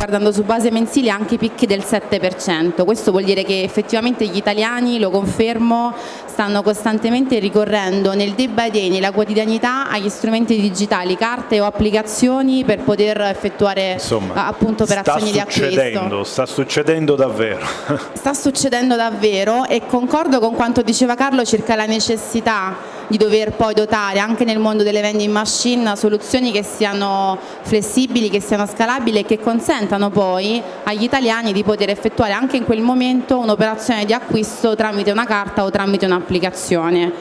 guardando su base mensile anche picchi del 7%, questo vuol dire che effettivamente gli italiani, lo confermo, stanno costantemente ricorrendo nel day by day, nella quotidianità agli strumenti digitali, carte o applicazioni per poter effettuare Insomma, appunto operazioni di acquisto. Sta succedendo davvero. sta succedendo davvero e concordo con quanto diceva Carlo circa la necessità di dover poi dotare anche nel mondo delle vending machine soluzioni che siano flessibili, che siano scalabili e che consentano poi agli italiani di poter effettuare anche in quel momento un'operazione di acquisto tramite una carta o tramite un'applicazione.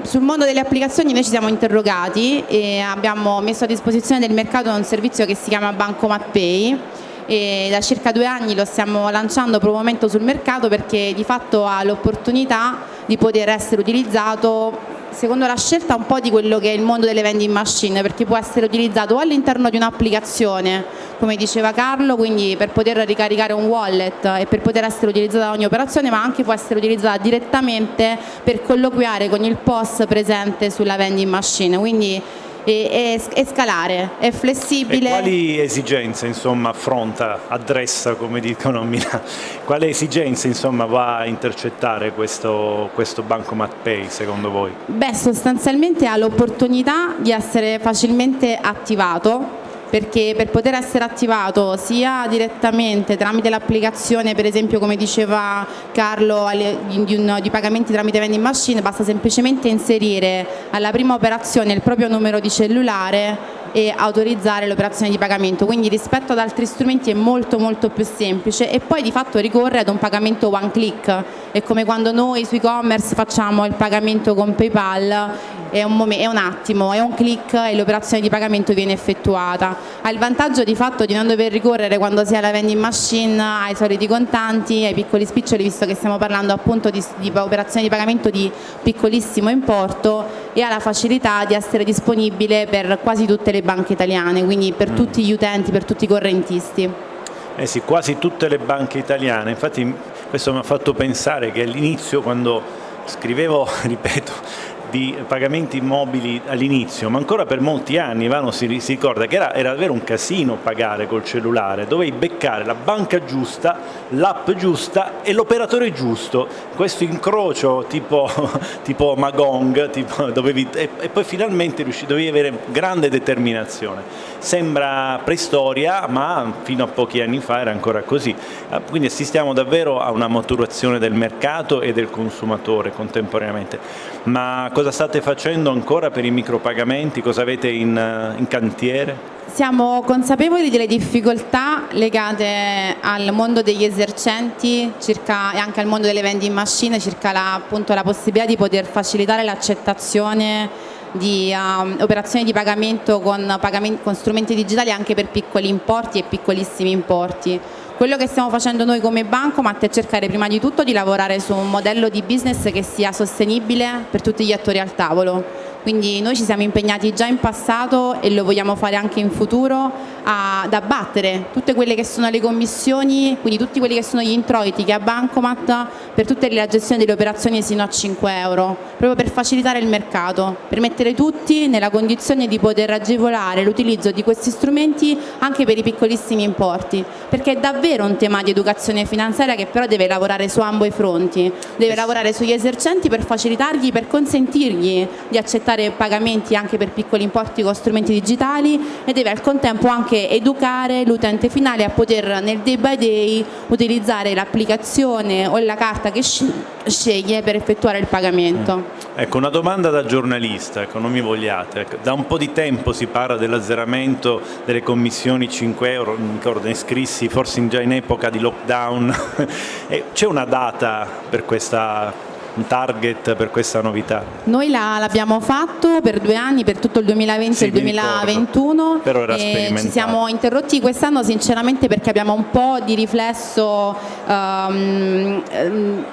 Sul mondo delle applicazioni noi ci siamo interrogati e abbiamo messo a disposizione del mercato un servizio che si chiama Bancomat Pay e da circa due anni lo stiamo lanciando per un momento sul mercato perché di fatto ha l'opportunità di poter essere utilizzato secondo la scelta un po' di quello che è il mondo delle vending machine perché può essere utilizzato all'interno di un'applicazione come diceva Carlo quindi per poter ricaricare un wallet e per poter essere utilizzata da ogni operazione ma anche può essere utilizzata direttamente per colloquiare con il POS presente sulla vending machine. Quindi e, e, scalare, è flessibile. E quali esigenze insomma, affronta, addressa come dicono a Milano? Quale esigenze insomma, va a intercettare questo, questo Bancomat Pay secondo voi? Beh, sostanzialmente ha l'opportunità di essere facilmente attivato perché per poter essere attivato sia direttamente tramite l'applicazione per esempio come diceva Carlo di, pagamenti tramite vending machine basta semplicemente inserire alla prima operazione il proprio numero di cellulare e autorizzare l'operazione di pagamento. Quindi rispetto ad altri strumenti è molto molto più semplice e poi di fatto ricorre ad un pagamento one click. È come quando noi su e-commerce facciamo il pagamento con Paypal è un, è un, attimo, è un click e l'operazione di pagamento viene effettuata. Ha il vantaggio di fatto di non dover ricorrere quando si ha la vending machine ai soliti contanti, ai piccoli spiccioli, visto che stiamo parlando appunto di, di operazioni di pagamento di piccolissimo importo e ha la facilità di essere disponibile per quasi tutte le banche italiane, quindi per mm. tutti gli utenti, per tutti i correntisti. Eh sì, quasi tutte le banche italiane, infatti questo mi ha fatto pensare che all'inizio quando scrivevo, ripeto, di pagamenti immobili all'inizio, ma ancora per molti anni Ivano si, si ricorda che era, era, davvero un casino pagare col cellulare, dovevi beccare la banca giusta, l'app giusta e l'operatore giusto, questo incrocio tipo, tipo Magong, tipo, dovevi, e, e, poi finalmente riuscì, dovevi avere grande determinazione. Sembra preistoria, ma fino a pochi anni fa era ancora così. Ah, quindi assistiamo davvero a una maturazione del mercato e del consumatore contemporaneamente. Ma cosa state facendo ancora per i micropagamenti? Cosa avete in, in cantiere? Siamo consapevoli delle difficoltà legate al mondo degli esercenti circa, e anche al mondo delle vending machine circa la, appunto, la possibilità di poter facilitare l'accettazione di um, operazioni di pagamento con, con strumenti digitali anche per piccoli importi e piccolissimi importi. Quello che stiamo facendo noi come Bancomat è cercare prima di tutto di lavorare su un modello di business che sia sostenibile per tutti gli attori al tavolo. Quindi noi ci siamo impegnati già in passato e lo vogliamo fare anche in futuro ad abbattere tutte quelle che sono le commissioni, quindi tutti quelli che sono gli introiti che ha Bancomat per tutte la gestione delle operazioni sino a 5 euro, proprio per facilitare il mercato, per mettere tutti nella condizione di poter agevolare l'utilizzo di questi strumenti anche per i piccolissimi importi, perché è davvero un tema di educazione finanziaria che però deve lavorare su ambo i fronti, deve lavorare sugli esercenti per facilitargli, per consentirgli di accettare pagamenti anche per piccoli importi con strumenti digitali e deve al contempo anche educare l'utente finale a poter nel day by day utilizzare l'applicazione o la carta che sceglie per effettuare il pagamento. Mm. Ecco, una domanda da giornalista, ecco, non mi vogliate. Ecco, da un po' di tempo si parla dell'azzeramento delle commissioni 5 euro, non ricordo, ne scrissi forse già in epoca di lockdown. C'è una data per questa un target per questa novità? Noi l'abbiamo fatto per due anni, per tutto il 2020 sì, e il 2021 però era e ci siamo interrotti quest'anno sinceramente perché abbiamo un po' di riflesso um,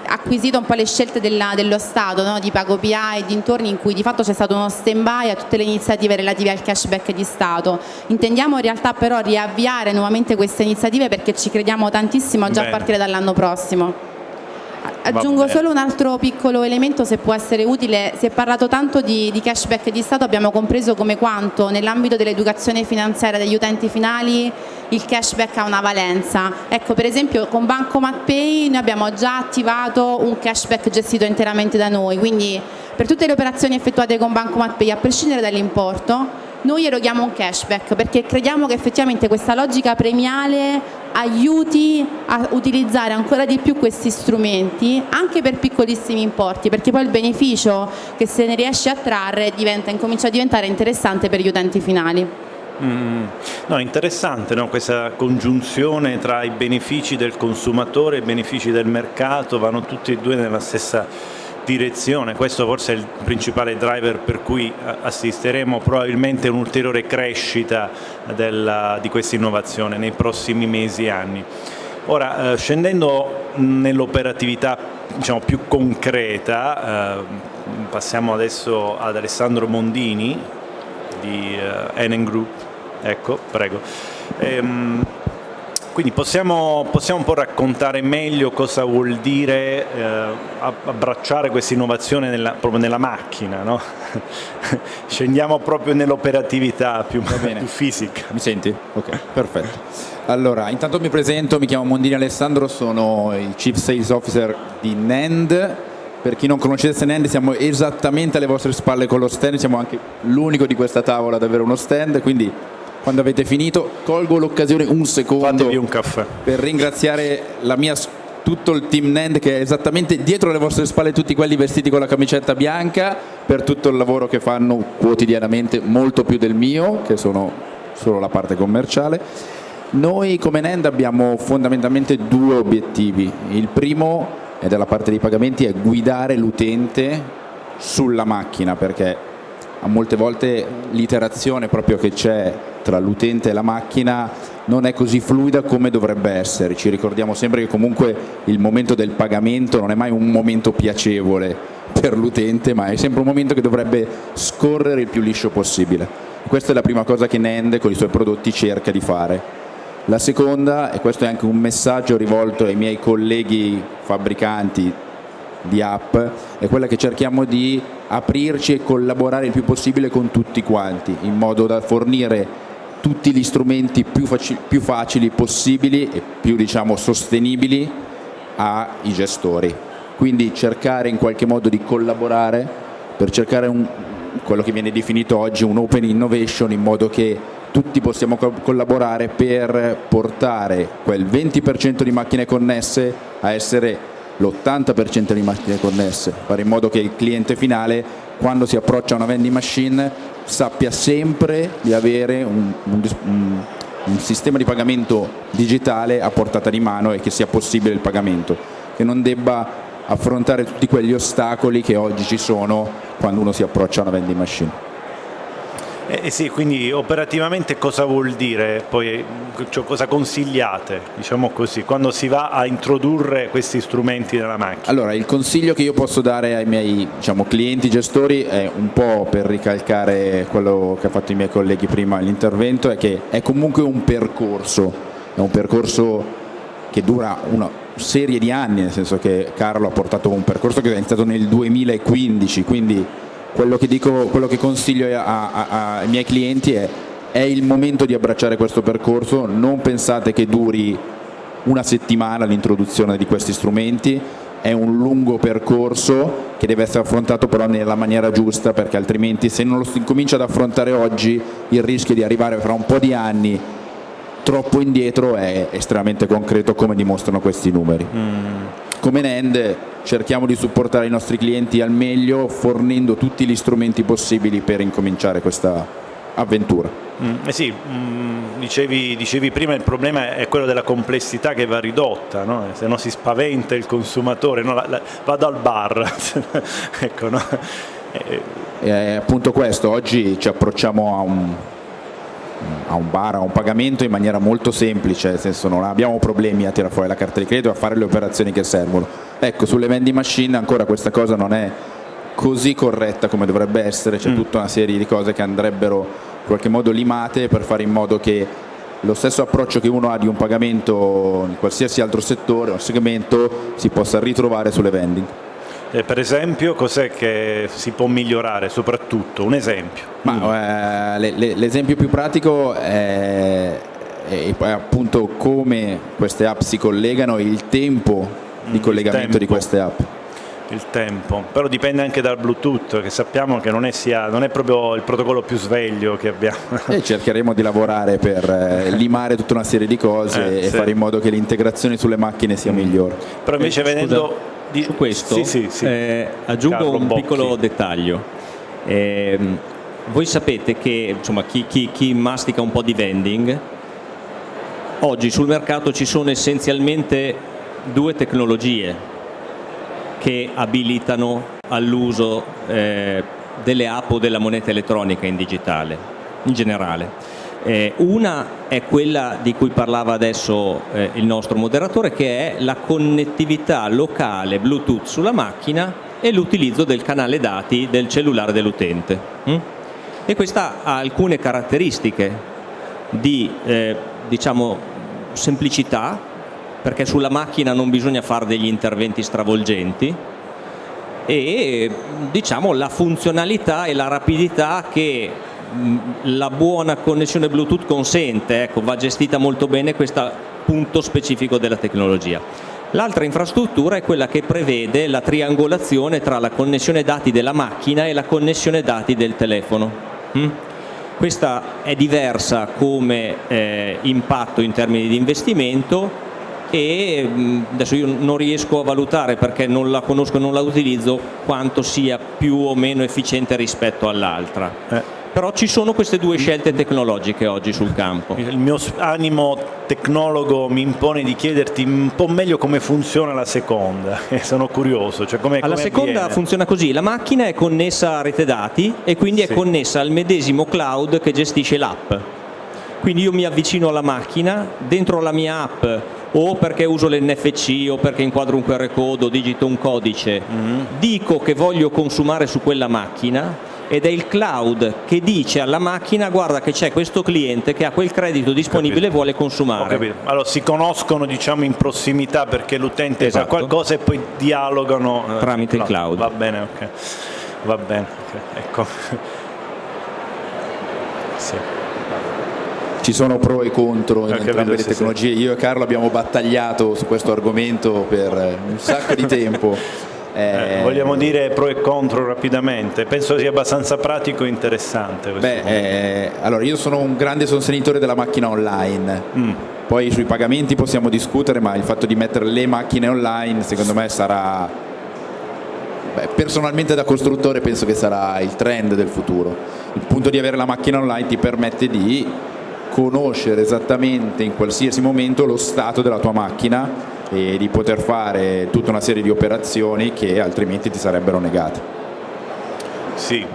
acquisito un po' le scelte della, dello Stato no? di Pago PA e dintorni in cui di fatto c'è stato uno stand by a tutte le iniziative relative al cashback di Stato intendiamo in realtà però riavviare nuovamente queste iniziative perché ci crediamo tantissimo già Bene. a partire dall'anno prossimo Aggiungo solo un altro piccolo elemento se può essere utile, si è parlato tanto di, di cashback di Stato, abbiamo compreso come quanto nell'ambito dell'educazione finanziaria degli utenti finali il cashback ha una valenza. Ecco, per esempio con Bancomat Pay noi abbiamo già attivato un cashback gestito interamente da noi, quindi per tutte le operazioni effettuate con Bancomat Pay, a prescindere dall'importo, noi eroghiamo un cashback perché crediamo che effettivamente questa logica premiale aiuti a utilizzare ancora di più questi strumenti anche per piccolissimi importi perché poi il beneficio che se ne riesce a trarre diventa, incomincia a diventare interessante per gli utenti finali. Mm, no, interessante no? questa congiunzione tra i benefici del consumatore e i benefici del mercato, vanno tutti e due nella stessa direzione, questo forse è il principale driver per cui assisteremo probabilmente a un'ulteriore crescita della, di questa innovazione nei prossimi mesi e anni. Ora, eh, scendendo nell'operatività diciamo, più concreta, eh, passiamo adesso ad Alessandro Mondini di eh, Enen Group, ecco, prego. Ehm, quindi possiamo, possiamo, un po' raccontare meglio cosa vuol dire eh, abbracciare questa innovazione nella, proprio nella macchina, no? scendiamo proprio nell'operatività più, più, fisica. Mi senti? Ok, perfetto. Allora, intanto mi presento, mi chiamo Mondini Alessandro, sono il Chief Sales Officer di NEND. Per chi non conoscesse NEND siamo esattamente alle vostre spalle con lo stand, siamo anche l'unico di questa tavola ad avere uno stand, quindi quando avete finito colgo l'occasione un secondo un per ringraziare mia, tutto il team NEND che è esattamente dietro le vostre spalle tutti quelli vestiti con la camicetta bianca per tutto il lavoro che fanno quotidianamente molto più del mio che sono solo la parte commerciale. Noi come NEND abbiamo fondamentalmente due obiettivi. Il primo è dalla parte dei pagamenti è guidare l'utente sulla macchina perché molte volte l'iterazione proprio che c'è tra l'utente e la macchina non è così fluida come dovrebbe essere. Ci ricordiamo sempre che comunque il momento del pagamento non è mai un momento piacevole per l'utente, ma è sempre un momento che dovrebbe scorrere il più liscio possibile. Questa è la prima cosa che Nende con i suoi prodotti cerca di fare. La seconda, e questo è anche un messaggio rivolto ai miei colleghi fabbricanti di app, è quella che cerchiamo di aprirci e collaborare il più possibile con tutti quanti, in modo da fornire tutti gli strumenti più, facili, più facili possibili e più diciamo, sostenibili ai gestori. Quindi cercare in qualche modo di collaborare per cercare un, quello che viene definito oggi un open innovation in modo che tutti possiamo co collaborare per portare quel 20% di macchine connesse a essere l'80% di macchine connesse, fare in modo che il cliente finale quando si approccia a una vending machine sappia sempre di avere un, un, un, sistema di pagamento digitale a portata di mano e che sia possibile il pagamento, che non debba affrontare tutti quegli ostacoli che oggi ci sono quando uno si approccia a una vending machine. Eh, eh, sì, quindi operativamente cosa vuol dire? Poi, cioè, cosa consigliate, diciamo così, quando si va a introdurre questi strumenti nella macchina? Allora, il consiglio che io posso dare ai miei diciamo, clienti gestori è un po' per ricalcare quello che ha fatto i miei colleghi prima l'intervento, è che è comunque un percorso, è un percorso che dura una serie di anni, nel senso che Carlo ha portato un percorso che è iniziato nel 2015, quindi quello che, dico, quello che consiglio a, a, ai miei clienti è è il momento di abbracciare questo percorso, non pensate che duri una settimana l'introduzione di questi strumenti, è un lungo percorso che deve essere affrontato però nella maniera giusta perché altrimenti se non lo si comincia ad affrontare oggi il rischio di arrivare fra un po' di anni troppo indietro è estremamente concreto come dimostrano questi numeri. Mm. Come Nend cerchiamo di supportare i nostri clienti al meglio fornendo tutti gli strumenti possibili per incominciare questa avventura. Mm, eh sì, mm, dicevi, dicevi, prima il problema è quello della complessità che va ridotta, no? se no si spaventa il consumatore, no? la, la, vado al bar. ecco, no? e, è appunto questo, oggi ci approcciamo a un, a un bar, a un pagamento in maniera molto semplice, nel senso non abbiamo problemi a tirare fuori la carta di credito e a fare le operazioni che servono. Ecco, sulle vending machine ancora questa cosa non è così corretta come dovrebbe essere, c'è mm. tutta una serie di cose che andrebbero in qualche modo limate per fare in modo che lo stesso approccio che uno ha di un pagamento in qualsiasi altro settore o segmento si possa ritrovare sulle vending. Eh, per esempio, cos'è che si può migliorare soprattutto? Un esempio. Mm. l'esempio più pratico è e poi appunto come queste app si collegano e il tempo di Mm, collegamento il di tempo. queste app. il tempo, però dipende anche dal Bluetooth che sappiamo che non è, sia, non è proprio il protocollo più sveglio che abbiamo. E cercheremo di lavorare per eh, limare tutta una serie di cose Eh, e sì. fare in modo che l'integrazione sulle macchine sia migliore. Però invece Eh, vedendo... di- su questo Sì, sì, sì. eh, aggiungo Carlo un Bocchi. piccolo dettaglio. Ehm, voi sapete che insomma, chi, chi- chi mastica un po' di vending, oggi sul mercato ci sono essenzialmente due tecnologie che abilitano all'uso eh, delle app o della moneta elettronica in digitale, in generale. Eh, una è quella di cui parlava adesso eh, il nostro moderatore, che è la connettività locale Bluetooth sulla macchina e l'utilizzo del canale dati del cellulare dell'utente. mm? E questa ha alcune caratteristiche di eh, diciamo, semplicità, perché sulla macchina non bisogna fare degli interventi stravolgenti, e diciamo la funzionalità e la rapidità che la buona connessione Bluetooth consente, ecco, va gestita molto bene questo punto specifico della tecnologia. L'altra infrastruttura è quella che prevede la triangolazione tra la connessione dati della macchina e la connessione dati del telefono. Mm? Questa è diversa come eh, impatto in termini di investimento e mh, adesso io non riesco a valutare perché non la conosco e non la utilizzo quanto sia più o meno efficiente rispetto all'altra. Eh. Però ci sono queste due scelte tecnologiche oggi sul campo. Il mio animo tecnologo mi impone di chiederti un po' meglio come funziona la seconda, sono curioso. Cioè come, Alla seconda avviene. funziona così, la macchina è connessa a rete dati e quindi è Sì. connessa al medesimo cloud che gestisce l'app. Quindi io mi avvicino alla macchina, dentro la mia app o perché uso l'NFC o perché inquadro un QR code o digito un codice, Mm-hmm. dico che voglio consumare su quella macchina ed è il cloud che dice alla macchina guarda che c'è questo cliente che ha quel credito disponibile e vuole Ho consumare. capito. Allora si conoscono diciamo in prossimità perché l'utente Esatto. fa qualcosa e poi dialogano eh, Tramite il cloud. Va bene, ok. Va bene, ok, ecco. Sì. Ci sono pro e contro in capito, entrambe le sì, tecnologie. Io e Carlo abbiamo battagliato su questo argomento per un sacco di tempo. Eh, vogliamo dire pro e contro rapidamente. Penso sia abbastanza pratico e interessante. questo Beh, eh, allora io sono un grande sostenitore della macchina online. Mm. Poi sui pagamenti possiamo discutere, ma il fatto di mettere le macchine online secondo me sarà beh, personalmente da costruttore penso che sarà il trend del futuro. Il punto di avere la macchina online ti permette di conoscere esattamente in qualsiasi momento lo stato della tua macchina e di poter fare tutta una serie di operazioni che altrimenti ti sarebbero negate. Sì,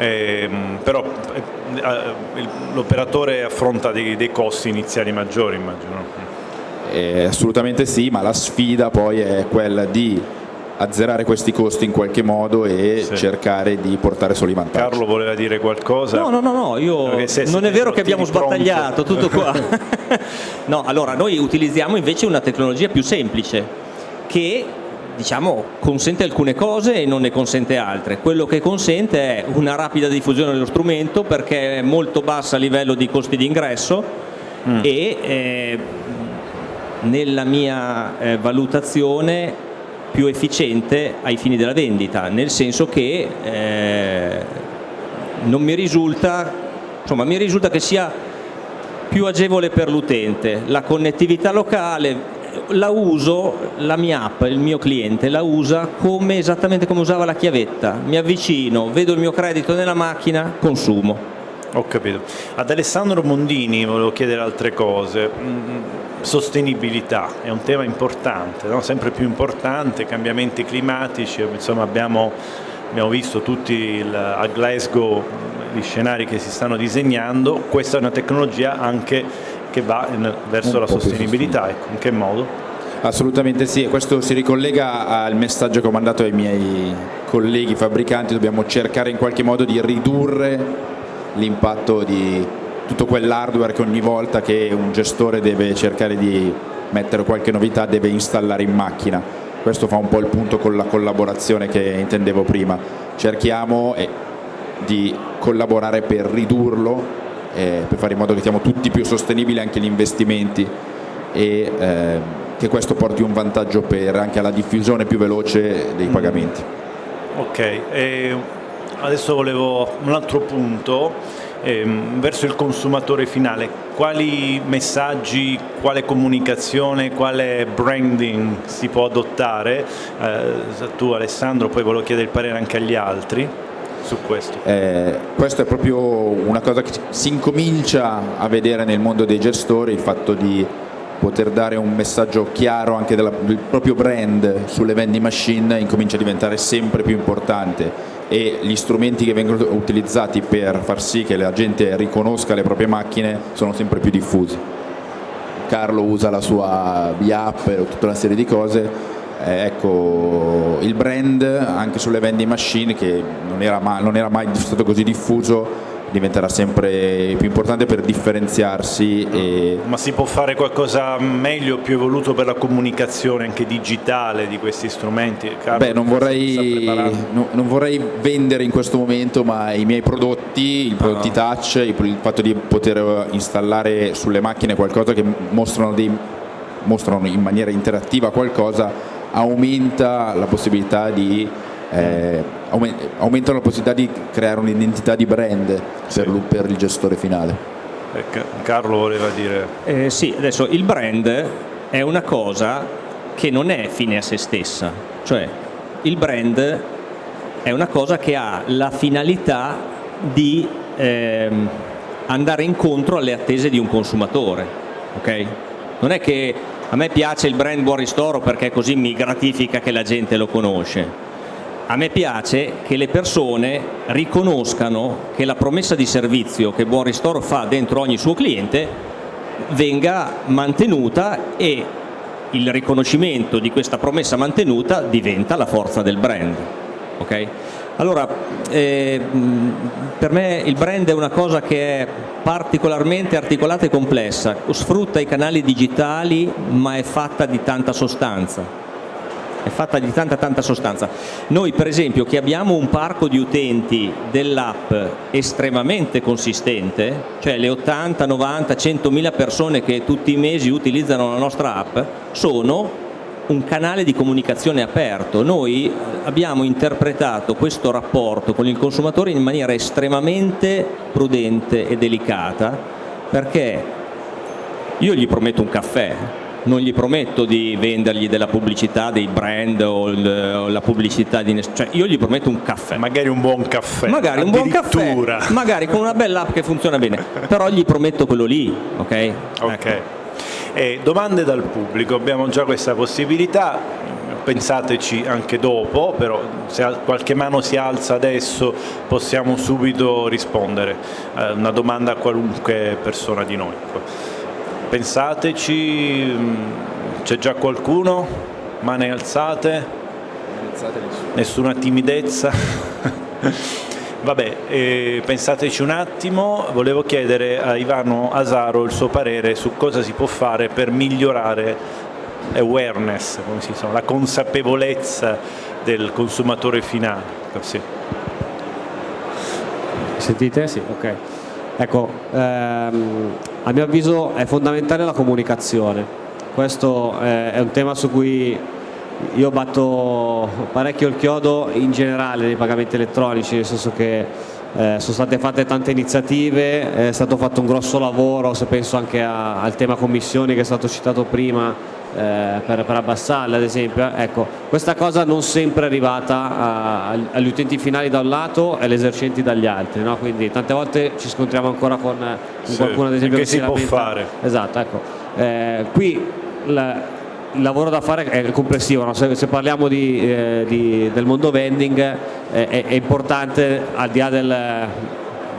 Ehm, però eh, eh, l'operatore affronta dei, dei costi iniziali maggiori, immagino. Eh, assolutamente sì, ma la sfida poi è quella di azzerare questi costi in qualche modo e Sì. cercare di portare solo i vantaggi. Carlo voleva dire qualcosa? No, no, no, no, io se- non è vero che abbiamo tieni pronto. sbattagliato, tutto qua. no, allora noi utilizziamo invece una tecnologia più semplice che diciamo consente alcune cose e non ne consente altre. Quello che consente è una rapida diffusione dello strumento perché è molto bassa a livello di costi di ingresso e eh, nella mia eh, valutazione più efficiente ai fini della vendita, nel senso che eh, non mi risulta, insomma, mi risulta che sia più agevole per l'utente. La connettività locale la uso, la mia app, il mio cliente la usa come, esattamente come usava la chiavetta. Mi avvicino, vedo il mio credito nella macchina, consumo. Ho capito. Ad Alessandro Mondini volevo chiedere altre cose. Mm, Sostenibilità è un tema importante, no? sempre più importante, cambiamenti climatici, insomma abbiamo, abbiamo visto tutti il- a Glasgow gli scenari che si stanno disegnando, questa è una tecnologia anche che va in- verso Un la sostenibilità, ecco, in che modo? Assolutamente sì, e questo si ricollega al messaggio che ho mandato ai miei colleghi fabbricanti, dobbiamo cercare in qualche modo di ridurre l'impatto di tutto quell'hardware che ogni volta che un gestore deve cercare di mettere qualche novità deve installare in macchina. Questo fa un po' il punto con la collaborazione che intendevo prima. Cerchiamo eh, di collaborare per ridurlo eh, per fare in modo che siamo tutti più sostenibili anche gli investimenti e eh, che questo porti un vantaggio per anche alla diffusione più veloce dei pagamenti. Ok, e adesso volevo un altro punto ehm, verso il consumatore finale. Quali messaggi, quale comunicazione, quale branding si può adottare? Eh, tu Alessandro, poi volevo chiedere il parere anche agli altri su questo. Eh, questo è proprio una cosa che si incomincia a vedere nel mondo dei gestori, il fatto di poter dare un messaggio chiaro anche della, del proprio brand sulle vending machine incomincia a diventare sempre più importante e gli strumenti che vengono utilizzati per far sì che la gente riconosca le proprie macchine sono sempre più diffusi. Carlo usa la sua B-App e tutta una serie di cose, eh, ecco, il brand anche sulle vending machine che non era mai, non era mai stato così diffuso diventerà sempre più importante per differenziarsi. E... Ma si può fare qualcosa meglio, più evoluto per la comunicazione anche digitale di questi strumenti? Carlo, Beh, non vorrei, no, non vorrei, vendere in questo momento, ma i miei prodotti, i prodotti ah. touch, il fatto di poter installare sulle macchine qualcosa che mostrano, dei, mostrano in maniera interattiva qualcosa, aumenta la possibilità di eh, aumentano la possibilità di creare un'identità di brand per, per, il gestore finale. Eh, Carlo voleva dire... Eh, sì, adesso il brand è una cosa che non è fine a se stessa, cioè il brand è una cosa che ha la finalità di ehm, andare incontro alle attese di un consumatore. Okay? Non è che a me piace il brand Buon Ristoro perché così mi gratifica che la gente lo conosce a me piace che le persone riconoscano che la promessa di servizio che Buon Ristoro fa dentro ogni suo cliente venga mantenuta e il riconoscimento di questa promessa mantenuta diventa la forza del brand. Okay? Allora, eh, per me il brand è una cosa che è particolarmente articolata e complessa, sfrutta i canali digitali ma è fatta di tanta sostanza è fatta di tanta tanta sostanza. Noi per esempio che abbiamo un parco di utenti dell'app estremamente consistente, cioè le 80, 90, 100 mila persone che tutti i mesi utilizzano la nostra app, sono un canale di comunicazione aperto. Noi abbiamo interpretato questo rapporto con il consumatore in maniera estremamente prudente e delicata perché io gli prometto un caffè, non gli prometto di vendergli della pubblicità, dei brand o, la pubblicità di cioè io gli prometto un caffè. Magari un buon caffè. Magari un buon caffè, magari con una bella app che funziona bene, però gli prometto quello lì, ok? Ok. Ecco. Eh, domande dal pubblico, abbiamo già questa possibilità, pensateci anche dopo, però se qualche mano si alza adesso possiamo subito rispondere. Eh, una domanda a qualunque persona di noi pensateci, mm, c'è già qualcuno? Mani alzate? Nessuna timidezza? Vabbè, eh, pensateci un attimo, volevo chiedere a Ivano Asaro il suo parere su cosa si può fare per migliorare awareness, come si dice, la consapevolezza del consumatore finale. Sì. Sentite? Sì, ok. Ecco, ehm, a mio avviso è fondamentale la comunicazione, questo è un tema su cui io batto parecchio il chiodo in generale nei pagamenti elettronici, nel senso che eh, sono state fatte tante iniziative, è stato fatto un grosso lavoro, se penso anche a, al tema commissioni che è stato citato prima, eh, per, per, abbassarle ad esempio ecco, questa cosa non sempre è arrivata a, a, agli utenti finali da un lato e agli esercenti dagli altri no? quindi tante volte ci scontriamo ancora con, con sì, qualcuno ad esempio che, che si, si può fare esatto ecco eh, qui la, il lavoro da fare è complessivo, no? se, se, parliamo di, eh, di, del mondo vending eh, è, è, importante al di là del,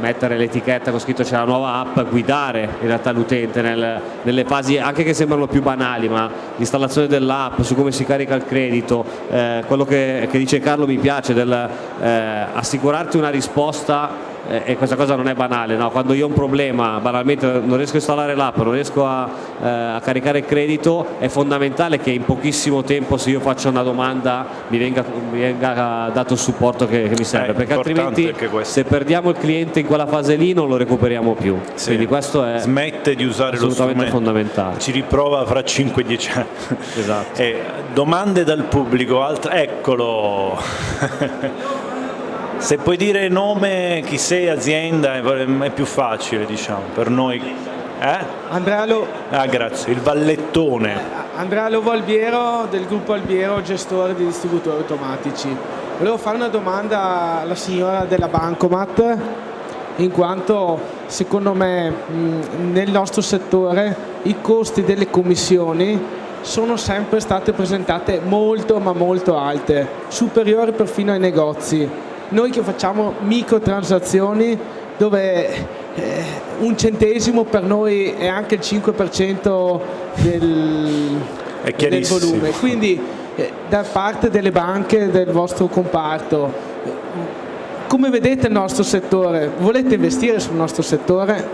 mettere l'etichetta con scritto c'è la nuova app, guidare in realtà l'utente nel, nelle fasi anche che sembrano più banali, ma l'installazione dell'app, su come si carica il credito, eh, quello che, che, dice Carlo mi piace, del eh, assicurarti una risposta e questa cosa non è banale, no? quando io ho un problema, banalmente non riesco a installare l'app, non riesco a, eh, a, caricare il credito, è fondamentale che in pochissimo tempo se io faccio una domanda mi venga, mi venga dato il supporto che, che mi serve, Eh, perché altrimenti se perdiamo il cliente in quella fase lì non lo recuperiamo più. Sì. Quindi questo è Smette di usare assolutamente fondamentale. Ci riprova fra 5-10 anni. Esatto. Eh, domande dal pubblico, alt- eccolo. Se puoi dire nome, chi sei, azienda, è più facile diciamo per noi. Eh? Andrea, Lo- Ah, grazie, il vallettone. Andrea Lovo Albiero del gruppo Albiero, gestore di distributori automatici. Volevo fare una domanda alla signora della Bancomat, in quanto secondo me nel nostro settore i costi delle commissioni sono sempre state presentate molto ma molto alte, superiori perfino ai negozi. Noi che facciamo microtransazioni dove eh, un centesimo per noi è anche il 5% del, È del volume. Quindi eh, da parte delle banche del vostro comparto, come vedete il nostro settore? Volete investire sul nostro settore?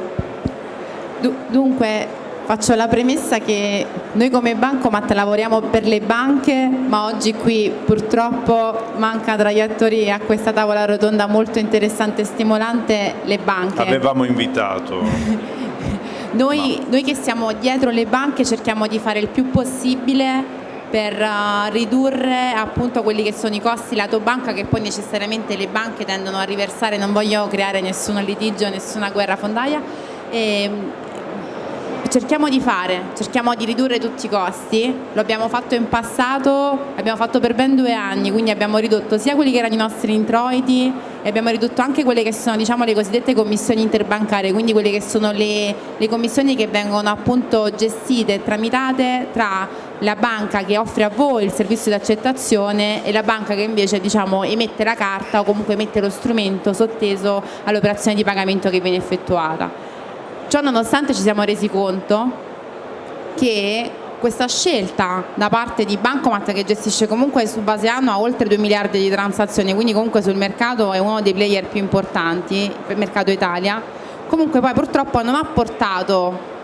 Du- Dunque faccio la premessa che noi come Bancomat lavoriamo per le banche, ma oggi qui purtroppo manca tra gli attori a questa tavola rotonda molto interessante e stimolante le banche. Avevamo invitato. Noi, noi che siamo dietro le banche cerchiamo di fare il più possibile per eh, ridurre appunto quelli che sono i costi lato banca che poi necessariamente le banche tendono a riversare, non voglio creare nessun litigio, nessuna guerra fondaia. E, cerchiamo di fare, cerchiamo di ridurre tutti i costi, lo abbiamo fatto in passato, l'abbiamo fatto per ben due anni, quindi abbiamo ridotto sia quelli che erano i nostri introiti e abbiamo ridotto anche quelle che sono diciamo, le cosiddette commissioni interbancarie, quindi quelle che sono le, le commissioni che vengono appunto gestite e tramitate tra la banca che offre a voi il servizio di accettazione e la banca che invece diciamo, emette la carta o comunque emette lo strumento sotteso all'operazione di pagamento che viene effettuata. Ciò nonostante ci siamo resi conto che questa scelta da parte di Bancomat che gestisce comunque su base annua oltre 2 miliardi di transazioni, quindi comunque sul mercato è uno dei player più importanti per mercato Italia, comunque poi purtroppo non ha portato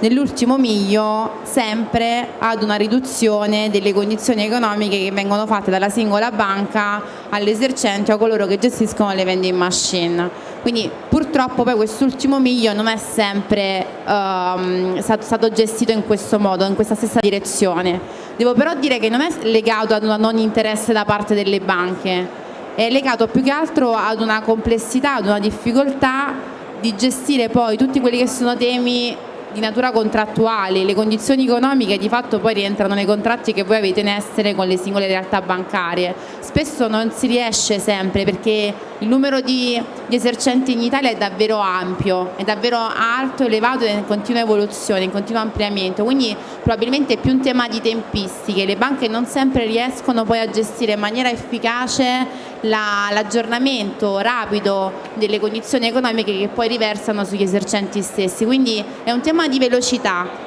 nell'ultimo miglio sempre ad una riduzione delle condizioni economiche che vengono fatte dalla singola banca all'esercente o a coloro che gestiscono le vending machine. Quindi purtroppo poi quest'ultimo miglio non è sempre stato, stato gestito in questo modo, in questa stessa direzione. Devo però dire che non è legato ad un non interesse da parte delle banche, è legato più che altro ad una complessità, ad una difficoltà di gestire poi tutti quelli che sono temi di natura contrattuale, le condizioni economiche di fatto poi rientrano nei contratti che voi avete in essere con le singole realtà bancarie. Spesso non si riesce sempre perché il numero di, di esercenti in Italia è davvero ampio, è davvero alto, elevato e in continua evoluzione, in continuo ampliamento, quindi probabilmente è più un tema di tempistiche, le banche non sempre riescono poi a gestire in maniera efficace la- l'aggiornamento rapido delle condizioni economiche che poi riversano sugli esercenti stessi, quindi è un tema di velocità.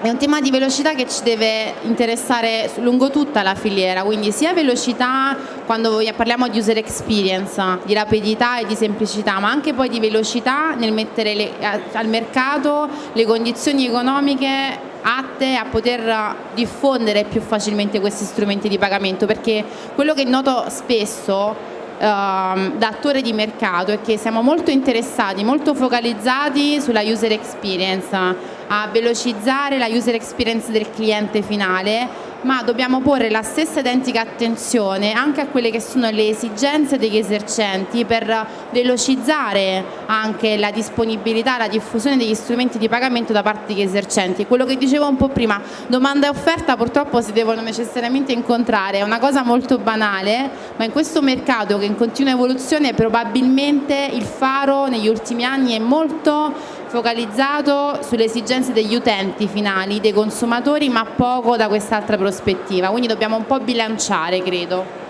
È un tema di velocità che ci deve interessare lungo tutta la filiera, quindi sia velocità quando parliamo di user experience, di rapidità e di semplicità, ma anche poi di velocità nel mettere le- al mercato le condizioni economiche atte a poter diffondere più facilmente questi strumenti di pagamento, perché quello che noto spesso ehm, da attore di mercato è che siamo molto interessati, molto focalizzati sulla user experience, a velocizzare la user experience del cliente finale, ma dobbiamo porre la stessa identica attenzione anche a quelle che sono le esigenze degli esercenti per velocizzare anche la disponibilità, la diffusione degli strumenti di pagamento da parte degli esercenti. Quello che dicevo un po' prima, domanda e offerta purtroppo si devono necessariamente incontrare, è una cosa molto banale, ma in questo mercato che è in continua evoluzione probabilmente il faro negli ultimi anni è molto focalizzato sulle esigenze degli utenti finali, dei consumatori, ma poco da quest'altra prospettiva. Quindi dobbiamo un po' bilanciare, credo.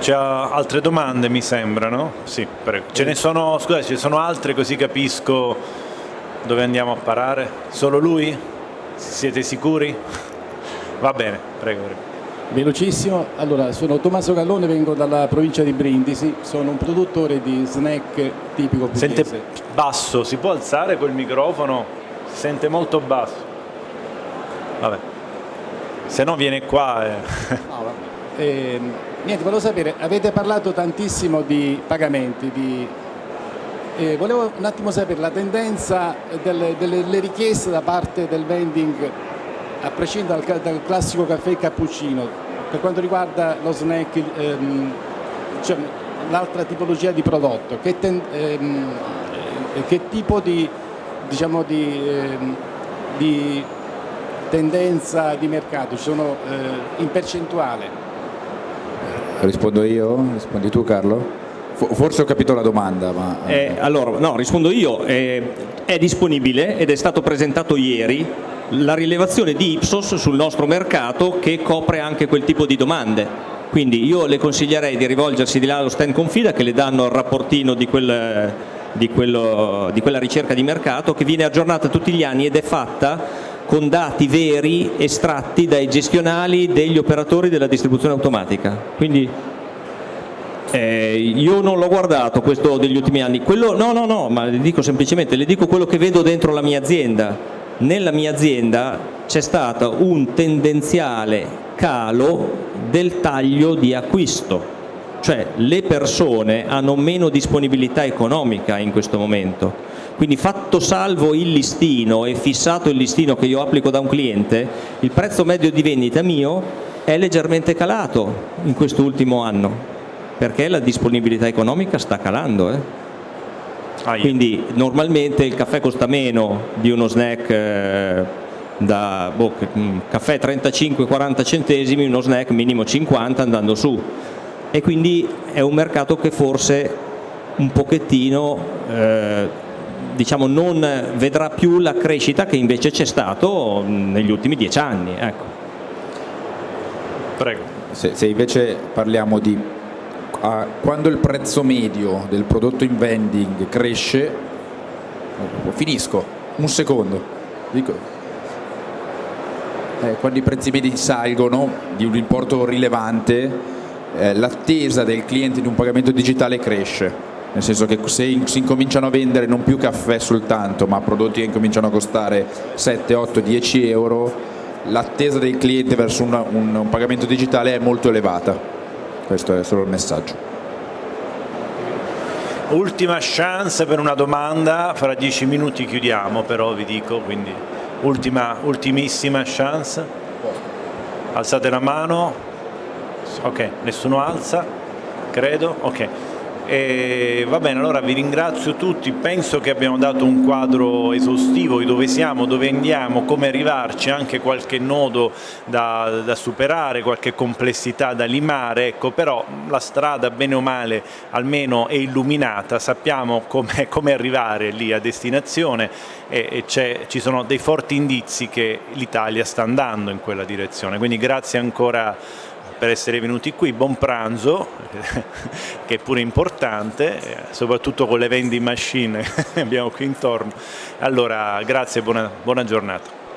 C'è altre domande mi sembrano? Sì, prego. Ce ne sono, scusate, ce ne sono altre così capisco dove andiamo a parare? Solo lui? Siete sicuri? Va bene, prego. prego. Velocissimo, allora sono Tommaso Gallone, vengo dalla provincia di Brindisi, sono un produttore di snack tipico pugliese. Sente basso, si può alzare quel microfono? Si sente molto basso. Vabbè, se no viene qua. E... No, eh, niente, volevo sapere, avete parlato tantissimo di pagamenti, di, eh, volevo un attimo sapere la tendenza delle, delle richieste da parte del vending a prescindere dal, dal, classico caffè cappuccino, per quanto riguarda lo snack, ehm, cioè, l'altra tipologia di prodotto, che, ten, ehm, che tipo di, diciamo di, ehm, di, tendenza di mercato ci sono eh, in percentuale? Rispondo io? Rispondi tu Carlo? Forse ho capito la domanda, ma... Eh, allora, no, rispondo io. Eh, è disponibile ed è stato presentato ieri la rilevazione di Ipsos sul nostro mercato che copre anche quel tipo di domande. Quindi io le consiglierei di rivolgersi di là allo stand Confida che le danno il rapportino di, quel, di, quello, di quella ricerca di mercato che viene aggiornata tutti gli anni ed è fatta con dati veri estratti dai gestionali degli operatori della distribuzione automatica. Quindi eh, io non l'ho guardato questo degli ultimi anni, quello, no no no, ma le dico semplicemente, le dico quello che vedo dentro la mia azienda. Nella mia azienda c'è stato un tendenziale calo del taglio di acquisto, cioè le persone hanno meno disponibilità economica in questo momento. Quindi fatto salvo il listino e fissato il listino che io applico da un cliente, il prezzo medio di vendita mio è leggermente calato in questo ultimo anno, perché la disponibilità economica sta calando. Eh? Quindi normalmente il caffè costa meno di uno snack eh, da boh, mm, caffè 35-40 centesimi, uno snack minimo 50 andando su e quindi è un mercato che forse un pochettino eh, diciamo non vedrà più la crescita che invece c'è stato negli ultimi dieci anni. Ecco. Prego. Se, se invece parliamo di a, quando il prezzo medio del prodotto in vending cresce, finisco, un secondo, dico, eh, quando i prezzi medi salgono di un importo rilevante, eh, l'attesa del cliente di un pagamento digitale cresce, nel senso che se si incominciano a vendere non più caffè soltanto, ma prodotti che incominciano a costare 7, 8, 10 euro, l'attesa del cliente verso una, un, un pagamento digitale è molto elevata questo è solo il messaggio. Ultima chance per una domanda, fra dieci minuti chiudiamo però vi dico, quindi ultima, ultimissima chance. Alzate la mano, ok, nessuno alza, credo, ok. E va bene, allora vi ringrazio tutti, penso che abbiamo dato un quadro esaustivo di dove siamo, dove andiamo, come arrivarci, anche qualche nodo da, da superare, qualche complessità da limare, ecco, però la strada bene o male almeno è illuminata, sappiamo come, come arrivare lì a destinazione e, e ci sono dei forti indizi che l'Italia sta andando in quella direzione, quindi grazie ancora per essere venuti qui, buon pranzo, che è pure importante, soprattutto con le vending machine che abbiamo qui intorno. Allora, grazie e buona, buona giornata.